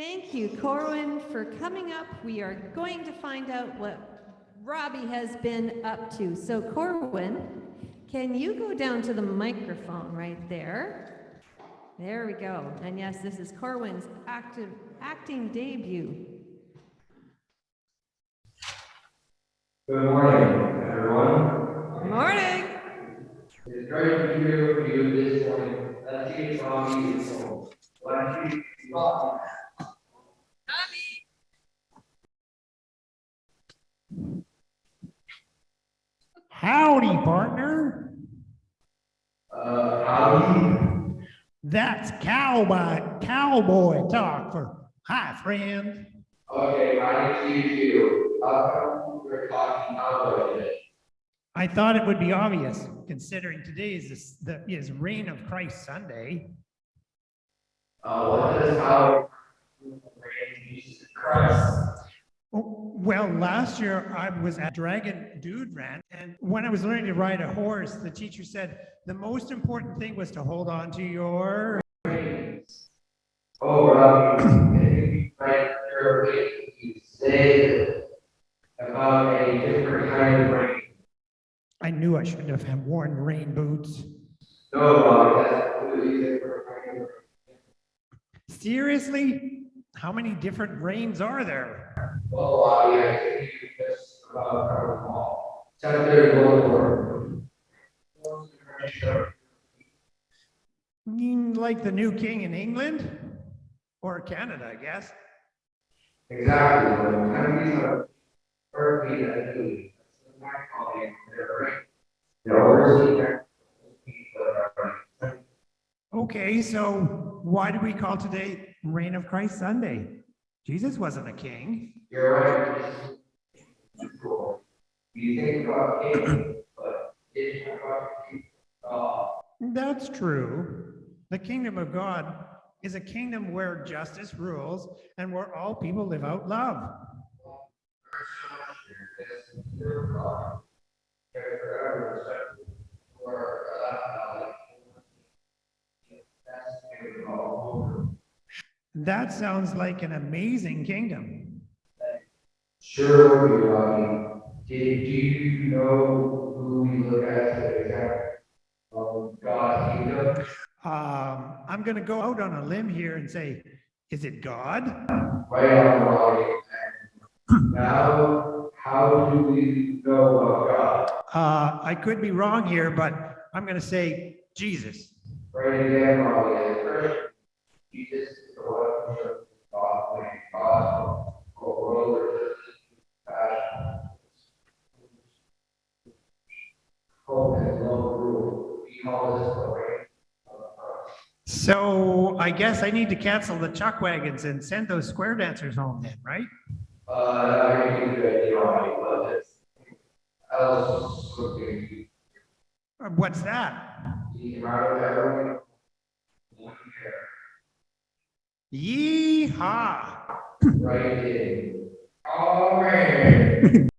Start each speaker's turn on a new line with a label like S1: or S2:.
S1: Thank you, Corwin, for coming up. We are going to find out what Robbie has been up to. So Corwin, can you go down to the microphone right there? There we go. And yes, this is Corwin's active, acting debut.
S2: Good morning, everyone.
S1: Good Morning.
S2: It's great to be here with you this morning. If Robbie is home. Let's
S3: That's cowboy cowboy talk for hi, friend.
S2: Okay, to meet you. We're talking it?
S3: I thought it would be obvious, considering today is this, the is Reign of Christ Sunday.
S2: Uh, what is how Jesus Christ?
S3: Well, last year I was at Dragon Dude Rant, and when I was learning to ride a horse, the teacher said the most important thing was to hold on to your.
S2: Oh, Robbie, can you be right carefully you say about a different kind of rain?
S3: I knew I shouldn't have had worn rain boots.
S2: No, Robbie, that's completely different kind of rain.
S3: Seriously? How many different rains are there?
S2: Well, uh, yeah, I think you just about covered them all. Word.
S3: You mean like the new king in England? Or Canada, I guess.
S2: Exactly, countries are perfectly that do. That's what I call it, they're right. They're overseeing their people that are right.
S3: Okay, so why do we call today Reign of Christ Sunday? Jesus wasn't a king.
S2: You're right. cool. You think about king, but it's about king. Uh,
S3: That's true. The kingdom of God is a kingdom where justice rules and where all people live out love. That sounds like an amazing kingdom.
S2: Sure, we Robbie. Did do you know who we look at as an example of God's kingdom?
S3: Um, I'm going to go out on a limb here and say, is it God?
S2: Right on, Robbie. Now, how do we know about God?
S3: Uh, I could be wrong here, but I'm going to say Jesus.
S2: Right again, Robbie, as a Christian, Jesus is the one
S3: So I guess I need to cancel the chuck wagons and send those square dancers home then, right?
S2: Uh,
S3: What's that? Yeehaw!
S2: Right in. All right.